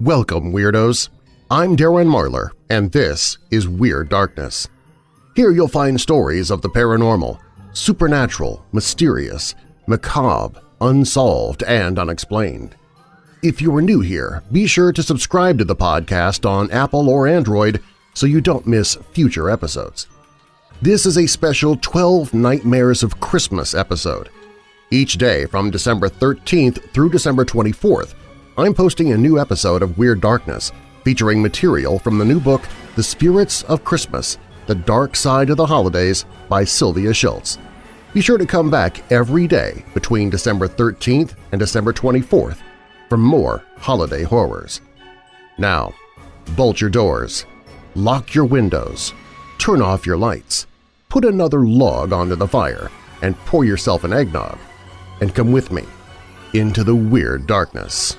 Welcome, Weirdos! I'm Darren Marlar, and this is Weird Darkness. Here you'll find stories of the paranormal, supernatural, mysterious, macabre, unsolved, and unexplained. If you are new here, be sure to subscribe to the podcast on Apple or Android so you don't miss future episodes. This is a special 12 Nightmares of Christmas episode. Each day from December 13th through December 24th, I'm posting a new episode of Weird Darkness featuring material from the new book The Spirits of Christmas – The Dark Side of the Holidays by Sylvia Shults. Be sure to come back every day between December 13th and December 24th for more holiday horrors. Now, bolt your doors, lock your windows, turn off your lights, put another log onto the fire, and pour yourself an eggnog, and come with me into the Weird Darkness.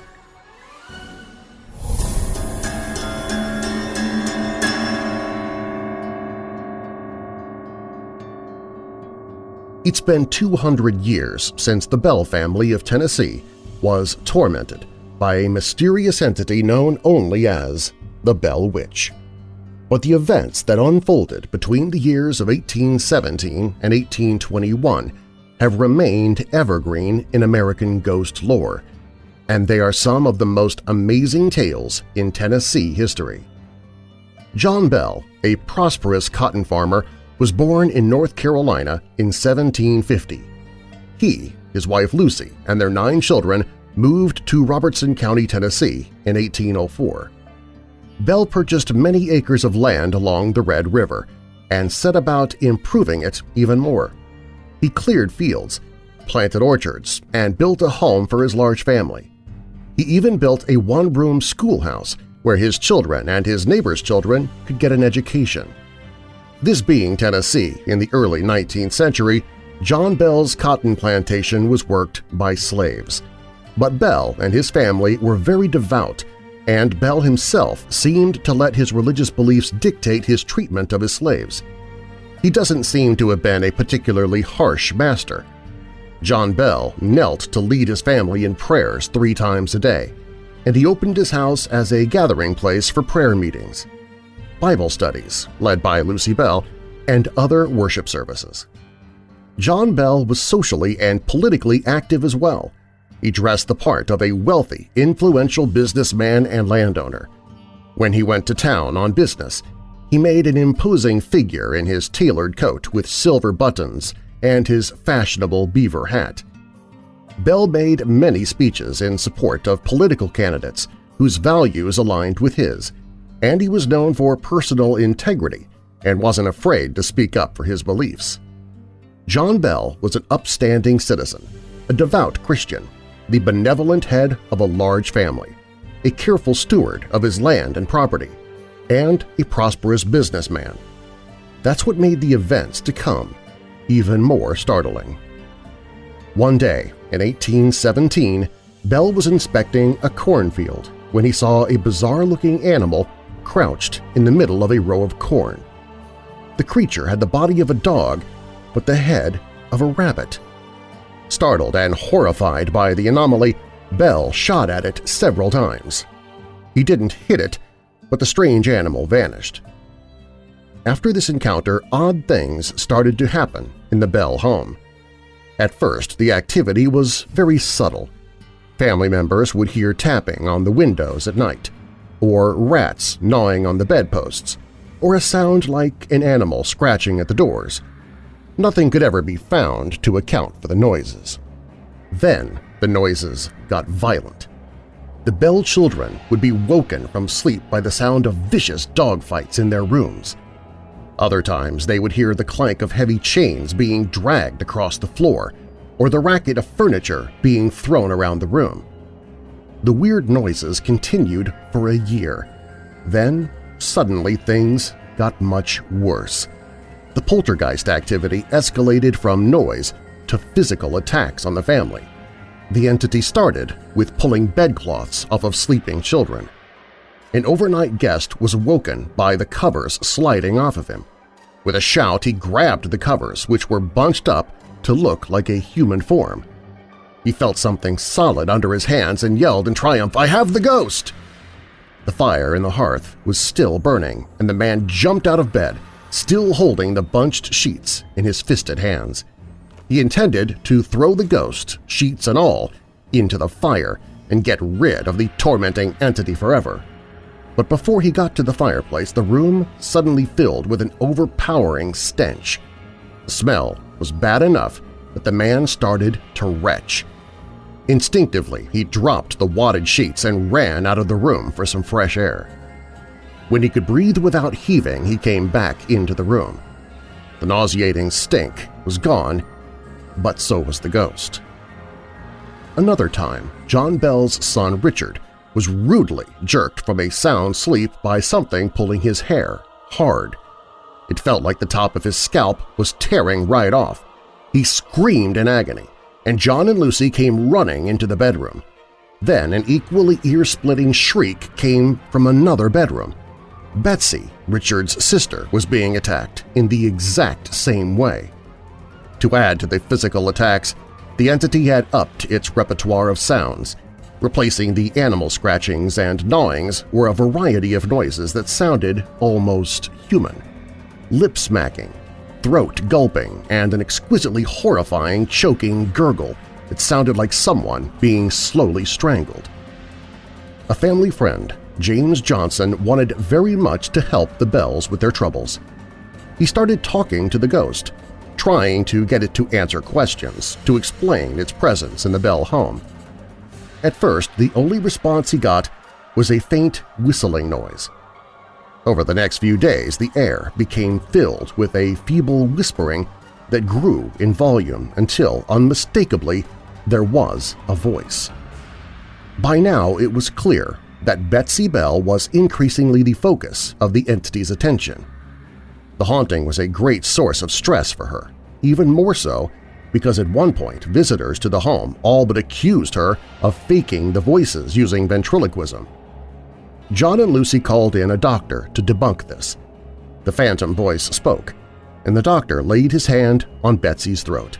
It's been 200 years since the Bell family of Tennessee was tormented by a mysterious entity known only as the Bell Witch. But the events that unfolded between the years of 1817 and 1821 have remained evergreen in American ghost lore, and they are some of the most amazing tales in Tennessee history. John Bell, a prosperous cotton farmer was born in North Carolina in 1750. He, his wife Lucy, and their nine children moved to Robertson County, Tennessee in 1804. Bell purchased many acres of land along the Red River and set about improving it even more. He cleared fields, planted orchards, and built a home for his large family. He even built a one-room schoolhouse where his children and his neighbors' children could get an education. This being Tennessee in the early 19th century, John Bell's cotton plantation was worked by slaves. But Bell and his family were very devout, and Bell himself seemed to let his religious beliefs dictate his treatment of his slaves. He doesn't seem to have been a particularly harsh master. John Bell knelt to lead his family in prayers three times a day, and he opened his house as a gathering place for prayer meetings. Bible studies, led by Lucy Bell, and other worship services. John Bell was socially and politically active as well. He dressed the part of a wealthy, influential businessman and landowner. When he went to town on business, he made an imposing figure in his tailored coat with silver buttons and his fashionable beaver hat. Bell made many speeches in support of political candidates whose values aligned with his, and he was known for personal integrity and wasn't afraid to speak up for his beliefs. John Bell was an upstanding citizen, a devout Christian, the benevolent head of a large family, a careful steward of his land and property, and a prosperous businessman. That's what made the events to come even more startling. One day, in 1817, Bell was inspecting a cornfield when he saw a bizarre-looking animal crouched in the middle of a row of corn. The creature had the body of a dog, but the head of a rabbit. Startled and horrified by the anomaly, Bell shot at it several times. He didn't hit it, but the strange animal vanished. After this encounter, odd things started to happen in the Bell home. At first, the activity was very subtle. Family members would hear tapping on the windows at night or rats gnawing on the bedposts, or a sound like an animal scratching at the doors. Nothing could ever be found to account for the noises. Then the noises got violent. The Bell children would be woken from sleep by the sound of vicious dogfights in their rooms. Other times they would hear the clank of heavy chains being dragged across the floor or the racket of furniture being thrown around the room. The weird noises continued for a year. Then, suddenly things got much worse. The poltergeist activity escalated from noise to physical attacks on the family. The entity started with pulling bedcloths off of sleeping children. An overnight guest was woken by the covers sliding off of him. With a shout, he grabbed the covers, which were bunched up to look like a human form. He felt something solid under his hands and yelled in triumph, I have the ghost! The fire in the hearth was still burning, and the man jumped out of bed, still holding the bunched sheets in his fisted hands. He intended to throw the ghost, sheets and all, into the fire and get rid of the tormenting entity forever. But before he got to the fireplace, the room suddenly filled with an overpowering stench. The smell was bad enough that the man started to retch. Instinctively, he dropped the wadded sheets and ran out of the room for some fresh air. When he could breathe without heaving, he came back into the room. The nauseating stink was gone, but so was the ghost. Another time, John Bell's son Richard was rudely jerked from a sound sleep by something pulling his hair hard. It felt like the top of his scalp was tearing right off. He screamed in agony, and John and Lucy came running into the bedroom. Then an equally ear-splitting shriek came from another bedroom. Betsy, Richard's sister, was being attacked in the exact same way. To add to the physical attacks, the entity had upped its repertoire of sounds. Replacing the animal scratchings and gnawings were a variety of noises that sounded almost human. Lip-smacking, throat gulping, and an exquisitely horrifying choking gurgle that sounded like someone being slowly strangled. A family friend, James Johnson, wanted very much to help the Bells with their troubles. He started talking to the ghost, trying to get it to answer questions, to explain its presence in the Bell home. At first, the only response he got was a faint whistling noise. Over the next few days, the air became filled with a feeble whispering that grew in volume until, unmistakably, there was a voice. By now it was clear that Betsy Bell was increasingly the focus of the entity's attention. The haunting was a great source of stress for her, even more so because at one point visitors to the home all but accused her of faking the voices using ventriloquism. John and Lucy called in a doctor to debunk this. The phantom voice spoke, and the doctor laid his hand on Betsy's throat.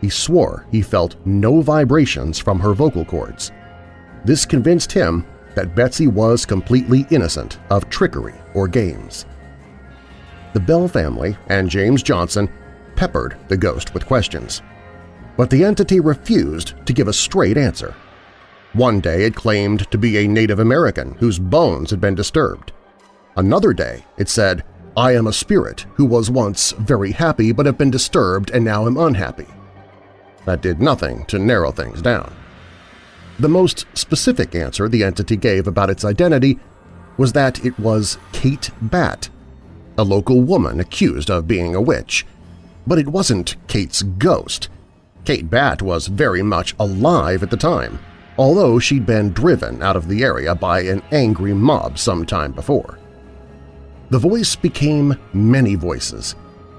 He swore he felt no vibrations from her vocal cords. This convinced him that Betsy was completely innocent of trickery or games. The Bell family and James Johnson peppered the ghost with questions. But the entity refused to give a straight answer. One day it claimed to be a Native American whose bones had been disturbed. Another day it said, I am a spirit who was once very happy but have been disturbed and now am unhappy. That did nothing to narrow things down. The most specific answer the entity gave about its identity was that it was Kate Bat, a local woman accused of being a witch. But it wasn't Kate's ghost. Kate Bat was very much alive at the time, although she'd been driven out of the area by an angry mob some time before. The voice became many voices,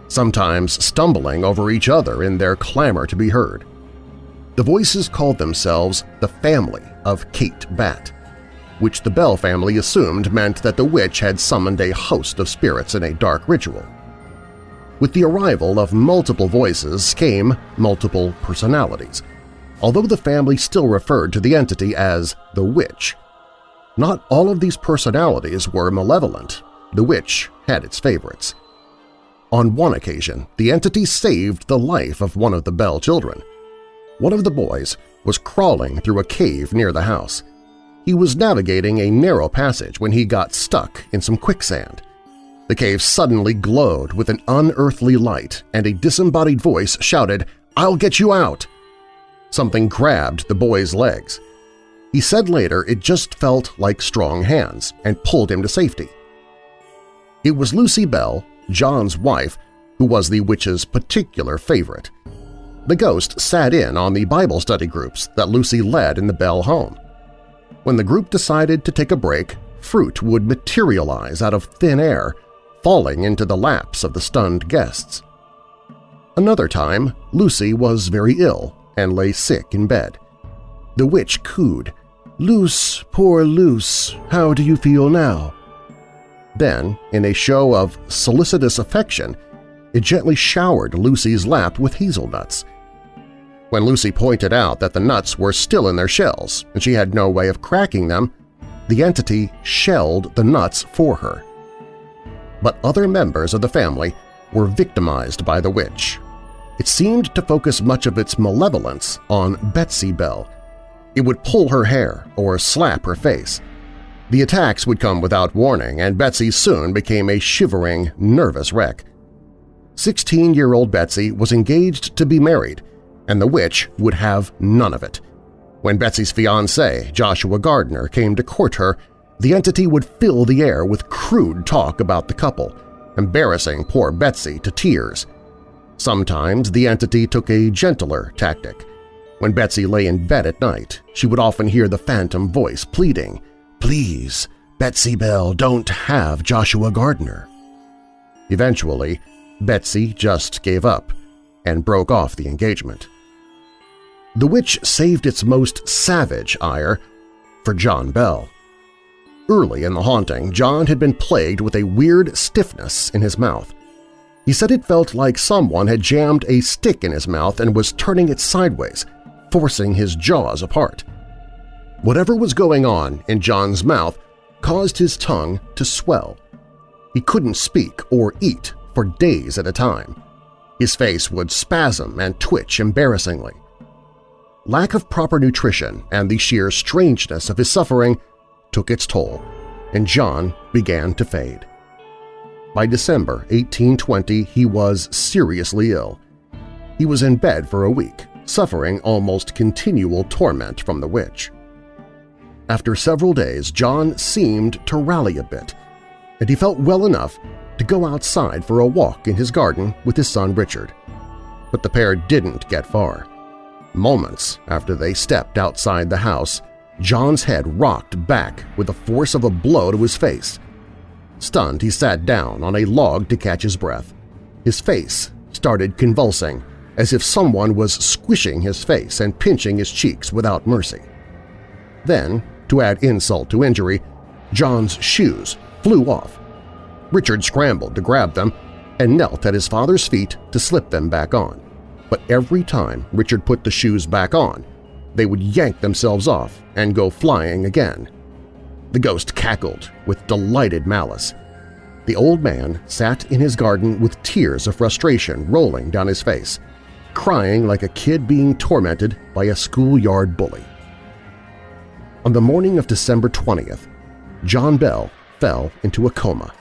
sometimes stumbling over each other in their clamor to be heard. The voices called themselves the family of Kate Bat, which the Bell family assumed meant that the witch had summoned a host of spirits in a dark ritual. With the arrival of multiple voices came multiple personalities – although the family still referred to the entity as the Witch. Not all of these personalities were malevolent. The Witch had its favorites. On one occasion, the entity saved the life of one of the Bell children. One of the boys was crawling through a cave near the house. He was navigating a narrow passage when he got stuck in some quicksand. The cave suddenly glowed with an unearthly light, and a disembodied voice shouted, "'I'll get you out!' Something grabbed the boy's legs. He said later it just felt like strong hands and pulled him to safety. It was Lucy Bell, John's wife, who was the witch's particular favorite. The ghost sat in on the Bible study groups that Lucy led in the Bell home. When the group decided to take a break, fruit would materialize out of thin air, falling into the laps of the stunned guests. Another time, Lucy was very ill and lay sick in bed. The witch cooed, Luce, poor Luce, how do you feel now? Then, in a show of solicitous affection, it gently showered Lucy's lap with hazelnuts. When Lucy pointed out that the nuts were still in their shells and she had no way of cracking them, the entity shelled the nuts for her. But other members of the family were victimized by the witch. It seemed to focus much of its malevolence on Betsy Bell. It would pull her hair or slap her face. The attacks would come without warning, and Betsy soon became a shivering, nervous wreck. 16-year-old Betsy was engaged to be married, and the witch would have none of it. When Betsy's fiancé, Joshua Gardner, came to court her, the entity would fill the air with crude talk about the couple, embarrassing poor Betsy to tears. Sometimes the entity took a gentler tactic. When Betsy lay in bed at night, she would often hear the phantom voice pleading, Please, Betsy Bell, don't have Joshua Gardner. Eventually, Betsy just gave up and broke off the engagement. The witch saved its most savage ire for John Bell. Early in the haunting, John had been plagued with a weird stiffness in his mouth. He said it felt like someone had jammed a stick in his mouth and was turning it sideways, forcing his jaws apart. Whatever was going on in John's mouth caused his tongue to swell. He couldn't speak or eat for days at a time. His face would spasm and twitch embarrassingly. Lack of proper nutrition and the sheer strangeness of his suffering took its toll, and John began to fade. By December 1820, he was seriously ill. He was in bed for a week, suffering almost continual torment from the witch. After several days, John seemed to rally a bit, and he felt well enough to go outside for a walk in his garden with his son Richard. But the pair didn't get far. Moments after they stepped outside the house, John's head rocked back with the force of a blow to his face. Stunned, he sat down on a log to catch his breath. His face started convulsing, as if someone was squishing his face and pinching his cheeks without mercy. Then, to add insult to injury, John's shoes flew off. Richard scrambled to grab them and knelt at his father's feet to slip them back on. But every time Richard put the shoes back on, they would yank themselves off and go flying again. The ghost cackled with delighted malice. The old man sat in his garden with tears of frustration rolling down his face, crying like a kid being tormented by a schoolyard bully. On the morning of December 20th, John Bell fell into a coma.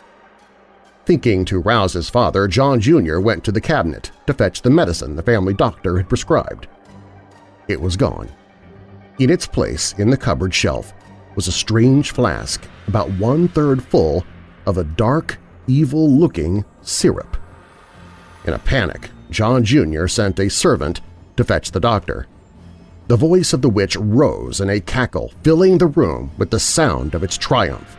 Thinking to rouse his father, John Jr. went to the cabinet to fetch the medicine the family doctor had prescribed. It was gone. In its place in the cupboard shelf was a strange flask about one-third full of a dark, evil-looking syrup. In a panic, John Jr. sent a servant to fetch the doctor. The voice of the witch rose in a cackle, filling the room with the sound of its triumph.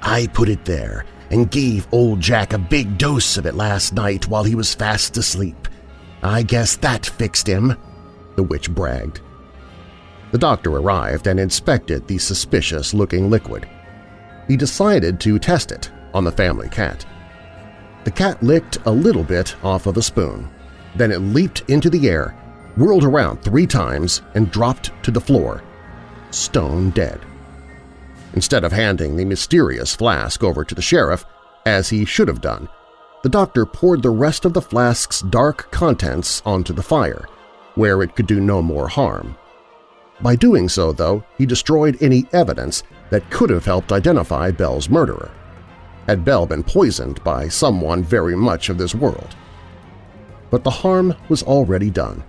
I put it there and gave old Jack a big dose of it last night while he was fast asleep. I guess that fixed him, the witch bragged. The doctor arrived and inspected the suspicious-looking liquid. He decided to test it on the family cat. The cat licked a little bit off of a spoon. Then it leaped into the air whirled around three times and dropped to the floor, stone dead. Instead of handing the mysterious flask over to the sheriff, as he should have done, the doctor poured the rest of the flask's dark contents onto the fire, where it could do no more harm. By doing so, though, he destroyed any evidence that could have helped identify Bell's murderer. Had Bell been poisoned by someone very much of this world? But the harm was already done.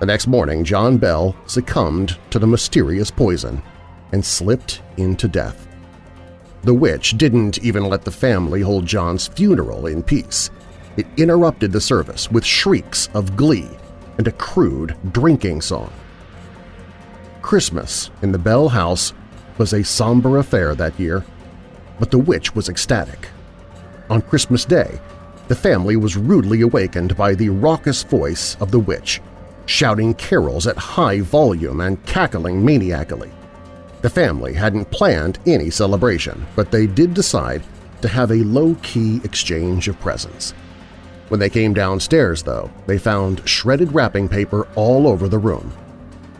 The next morning, John Bell succumbed to the mysterious poison and slipped into death. The witch didn't even let the family hold John's funeral in peace. It interrupted the service with shrieks of glee and a crude drinking song. Christmas in the Bell house was a somber affair that year, but the witch was ecstatic. On Christmas Day, the family was rudely awakened by the raucous voice of the witch, shouting carols at high volume and cackling maniacally. The family hadn't planned any celebration, but they did decide to have a low-key exchange of presents. When they came downstairs, though, they found shredded wrapping paper all over the room.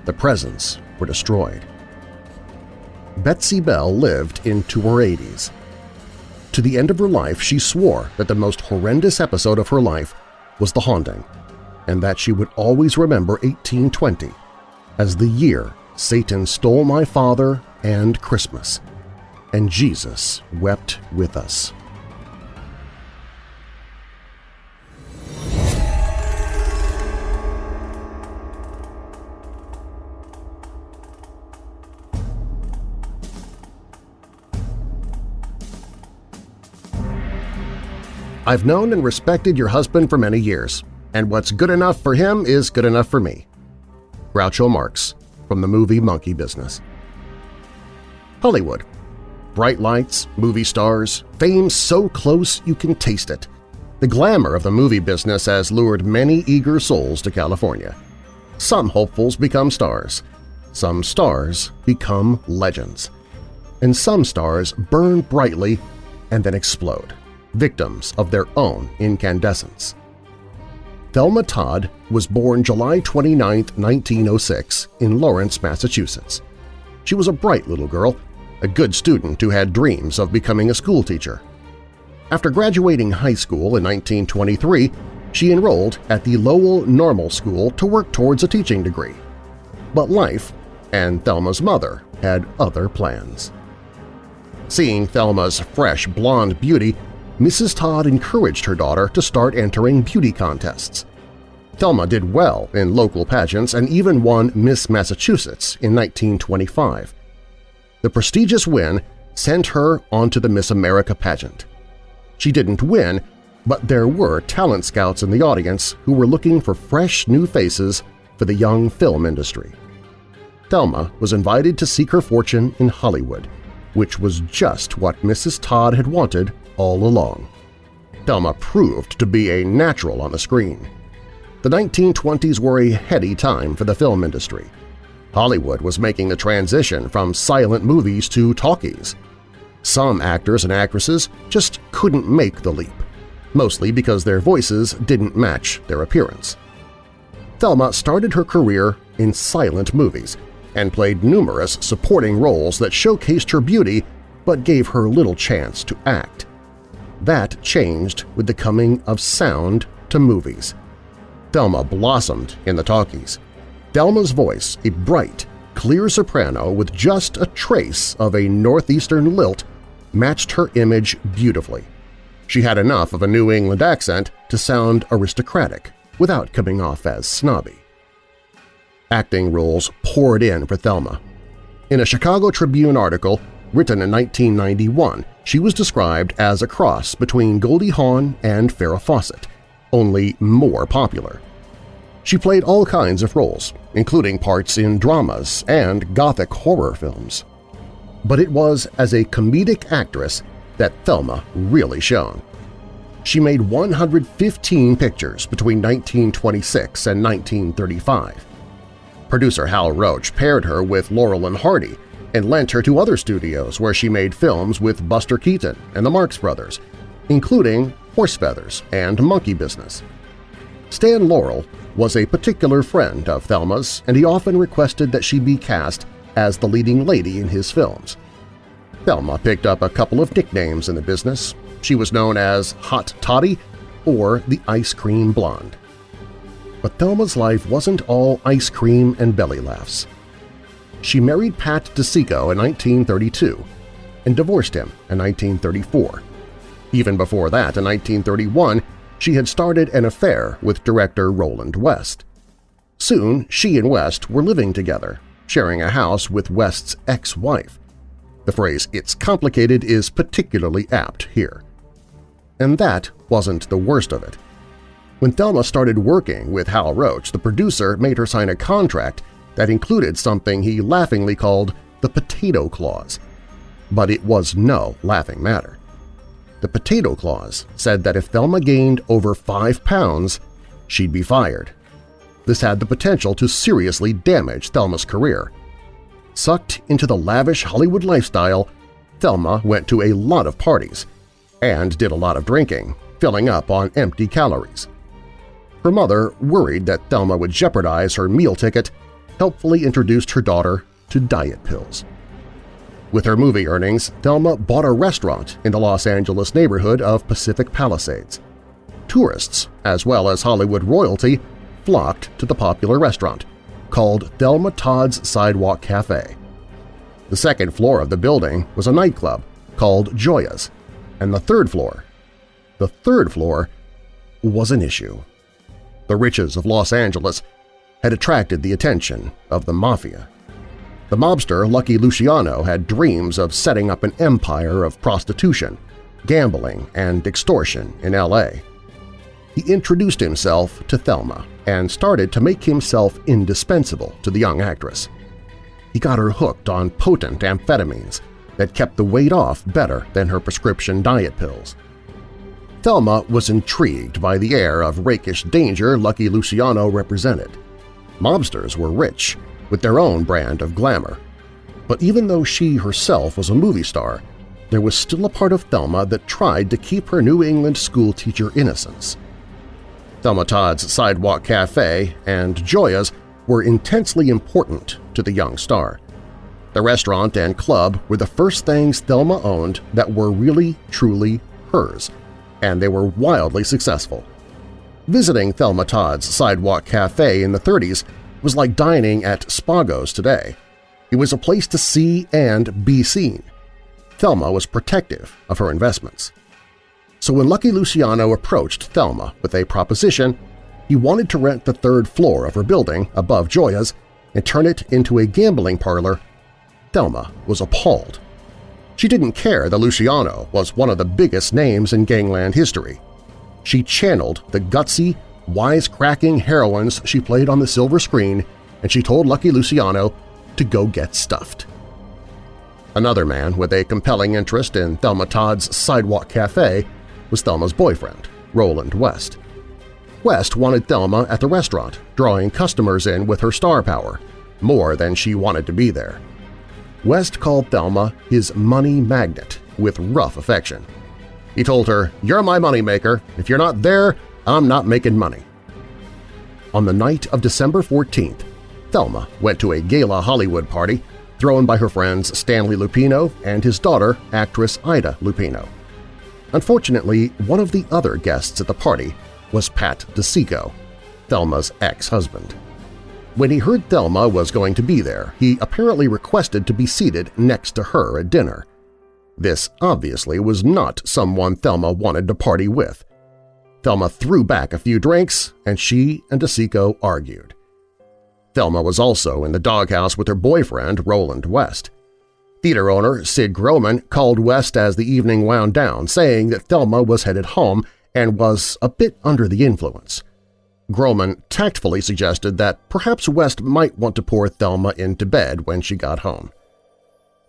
The presents were destroyed. Betsy Bell lived into her 80s. To the end of her life, she swore that the most horrendous episode of her life was the haunting, and that she would always remember 1820 as the year Satan stole my father and Christmas, and Jesus wept with us. I've known and respected your husband for many years, and what's good enough for him is good enough for me. Groucho Marx, from the movie Monkey Business. Hollywood. Bright lights, movie stars, fame so close you can taste it. The glamour of the movie business has lured many eager souls to California. Some hopefuls become stars. Some stars become legends. And some stars burn brightly and then explode victims of their own incandescence. Thelma Todd was born July 29, 1906 in Lawrence, Massachusetts. She was a bright little girl, a good student who had dreams of becoming a schoolteacher. After graduating high school in 1923, she enrolled at the Lowell Normal School to work towards a teaching degree. But life and Thelma's mother had other plans. Seeing Thelma's fresh blonde beauty, Mrs. Todd encouraged her daughter to start entering beauty contests. Thelma did well in local pageants and even won Miss Massachusetts in 1925. The prestigious win sent her onto the Miss America pageant. She didn't win, but there were talent scouts in the audience who were looking for fresh new faces for the young film industry. Thelma was invited to seek her fortune in Hollywood, which was just what Mrs. Todd had wanted all along. Thelma proved to be a natural on the screen. The 1920s were a heady time for the film industry. Hollywood was making the transition from silent movies to talkies. Some actors and actresses just couldn't make the leap, mostly because their voices didn't match their appearance. Thelma started her career in silent movies and played numerous supporting roles that showcased her beauty but gave her little chance to act. That changed with the coming of sound to movies. Thelma blossomed in the talkies. Thelma's voice, a bright, clear soprano with just a trace of a northeastern lilt, matched her image beautifully. She had enough of a New England accent to sound aristocratic without coming off as snobby. Acting roles poured in for Thelma. In a Chicago Tribune article, Written in 1991, she was described as a cross between Goldie Hawn and Farrah Fawcett, only more popular. She played all kinds of roles, including parts in dramas and gothic horror films. But it was as a comedic actress that Thelma really shone. She made 115 pictures between 1926 and 1935. Producer Hal Roach paired her with Laurel and Hardy and lent her to other studios where she made films with Buster Keaton and the Marx Brothers, including Horse Feathers and Monkey Business. Stan Laurel was a particular friend of Thelma's and he often requested that she be cast as the leading lady in his films. Thelma picked up a couple of nicknames in the business. She was known as Hot Toddy or the Ice Cream Blonde. But Thelma's life wasn't all ice cream and belly laughs she married Pat DiCicco in 1932 and divorced him in 1934. Even before that, in 1931, she had started an affair with director Roland West. Soon, she and West were living together, sharing a house with West's ex-wife. The phrase "it's complicated" is particularly apt here. And that wasn't the worst of it. When Thelma started working with Hal Roach, the producer made her sign a contract that included something he laughingly called the potato clause. But it was no laughing matter. The potato clause said that if Thelma gained over five pounds, she'd be fired. This had the potential to seriously damage Thelma's career. Sucked into the lavish Hollywood lifestyle, Thelma went to a lot of parties and did a lot of drinking, filling up on empty calories. Her mother, worried that Thelma would jeopardize her meal ticket, helpfully introduced her daughter to diet pills. With her movie earnings, Thelma bought a restaurant in the Los Angeles neighborhood of Pacific Palisades. Tourists, as well as Hollywood royalty, flocked to the popular restaurant, called Thelma Todd's Sidewalk Cafe. The second floor of the building was a nightclub called Joya's, and the third floor, the third floor, was an issue. The riches of Los Angeles had attracted the attention of the Mafia. The mobster Lucky Luciano had dreams of setting up an empire of prostitution, gambling, and extortion in L.A. He introduced himself to Thelma and started to make himself indispensable to the young actress. He got her hooked on potent amphetamines that kept the weight off better than her prescription diet pills. Thelma was intrigued by the air of rakish danger Lucky Luciano represented. Mobsters were rich, with their own brand of glamour. But even though she herself was a movie star, there was still a part of Thelma that tried to keep her New England schoolteacher innocence. Thelma Todd's Sidewalk Cafe and Joya's were intensely important to the young star. The restaurant and club were the first things Thelma owned that were really, truly hers, and they were wildly successful. Visiting Thelma Todd's Sidewalk Cafe in the 30s was like dining at Spago's today. It was a place to see and be seen. Thelma was protective of her investments. So when Lucky Luciano approached Thelma with a proposition, he wanted to rent the third floor of her building above Joya's and turn it into a gambling parlor, Thelma was appalled. She didn't care that Luciano was one of the biggest names in gangland history. She channeled the gutsy, wisecracking heroines she played on the silver screen, and she told Lucky Luciano to go get stuffed. Another man with a compelling interest in Thelma Todd's Sidewalk Cafe was Thelma's boyfriend, Roland West. West wanted Thelma at the restaurant, drawing customers in with her star power, more than she wanted to be there. West called Thelma his money magnet with rough affection. He told her, you're my moneymaker. If you're not there, I'm not making money. On the night of December 14th, Thelma went to a gala Hollywood party thrown by her friends Stanley Lupino and his daughter, actress Ida Lupino. Unfortunately, one of the other guests at the party was Pat DiCicco, Thelma's ex-husband. When he heard Thelma was going to be there, he apparently requested to be seated next to her at dinner. This obviously was not someone Thelma wanted to party with. Thelma threw back a few drinks, and she and DiCicco argued. Thelma was also in the doghouse with her boyfriend, Roland West. Theater owner Sid Grauman called West as the evening wound down, saying that Thelma was headed home and was a bit under the influence. Grauman tactfully suggested that perhaps West might want to pour Thelma into bed when she got home.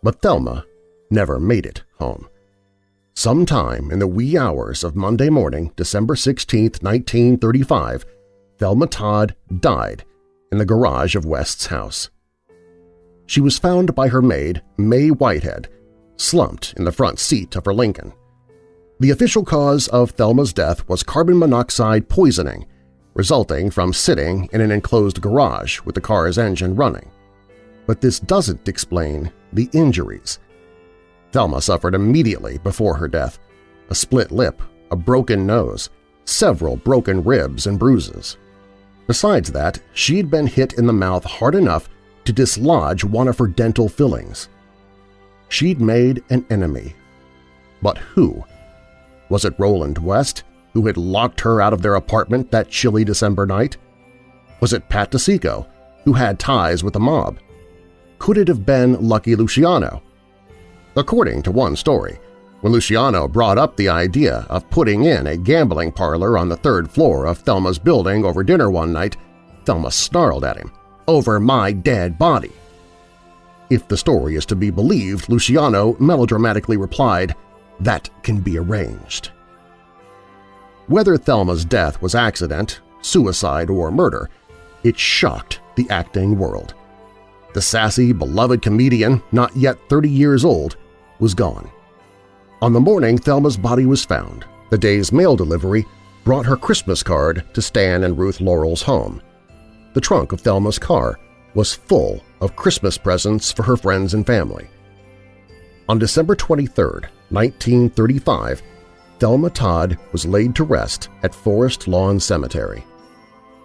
But Thelma never made it home. Sometime in the wee hours of Monday morning, December 16, 1935, Thelma Todd died in the garage of West's house. She was found by her maid, May Whitehead, slumped in the front seat of her Lincoln. The official cause of Thelma's death was carbon monoxide poisoning, resulting from sitting in an enclosed garage with the car's engine running. But this doesn't explain the injuries. Thelma suffered immediately before her death, a split lip, a broken nose, several broken ribs and bruises. Besides that, she'd been hit in the mouth hard enough to dislodge one of her dental fillings. She'd made an enemy. But who? Was it Roland West, who had locked her out of their apartment that chilly December night? Was it Pat DiCicco, who had ties with the mob? Could it have been Lucky Luciano? According to one story, when Luciano brought up the idea of putting in a gambling parlor on the third floor of Thelma's building over dinner one night, Thelma snarled at him, over my dead body. If the story is to be believed, Luciano melodramatically replied, that can be arranged. Whether Thelma's death was accident, suicide, or murder, it shocked the acting world. The sassy, beloved comedian, not yet 30 years old, was gone. On the morning Thelma's body was found, the day's mail delivery brought her Christmas card to Stan and Ruth Laurel's home. The trunk of Thelma's car was full of Christmas presents for her friends and family. On December 23, 1935, Thelma Todd was laid to rest at Forest Lawn Cemetery.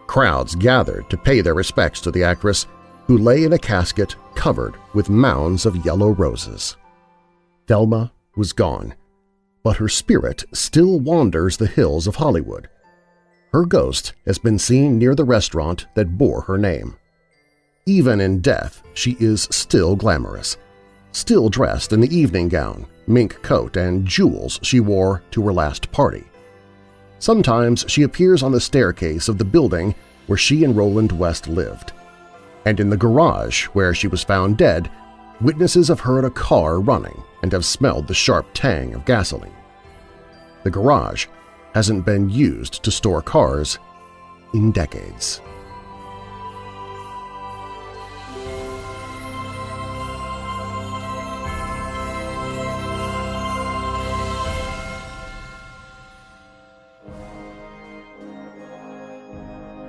Crowds gathered to pay their respects to the actress, who lay in a casket covered with mounds of yellow roses. Thelma was gone, but her spirit still wanders the hills of Hollywood. Her ghost has been seen near the restaurant that bore her name. Even in death, she is still glamorous, still dressed in the evening gown, mink coat, and jewels she wore to her last party. Sometimes she appears on the staircase of the building where she and Roland West lived. And in the garage where she was found dead, witnesses have heard a car running and have smelled the sharp tang of gasoline. The garage hasn't been used to store cars in decades.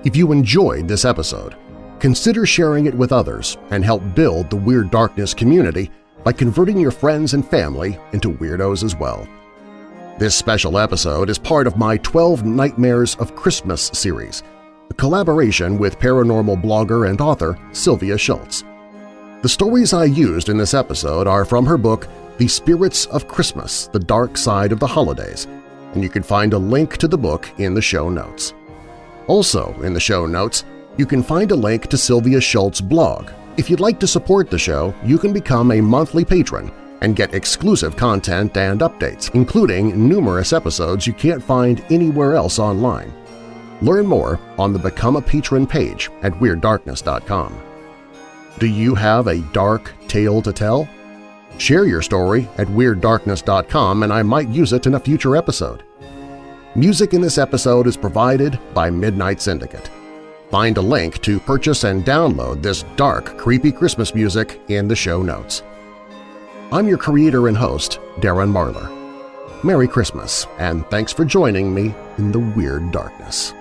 If you enjoyed this episode, consider sharing it with others and help build the Weird Darkness community by converting your friends and family into weirdos as well. This special episode is part of my 12 Nightmares of Christmas series, a collaboration with paranormal blogger and author Sylvia Shults. The stories I used in this episode are from her book The Spirits of Christmas – The Dark Side of the Holidays, and you can find a link to the book in the show notes. Also in the show notes, you can find a link to Sylvia Shults's blog. If you'd like to support the show, you can become a monthly patron and get exclusive content and updates, including numerous episodes you can't find anywhere else online. Learn more on the Become a Patron page at WeirdDarkness.com. Do you have a dark tale to tell? Share your story at WeirdDarkness.com and I might use it in a future episode. Music in this episode is provided by Midnight Syndicate. Find a link to purchase and download this dark, creepy Christmas music in the show notes. I'm your creator and host, Darren Marlar. Merry Christmas, and thanks for joining me in the Weird Darkness.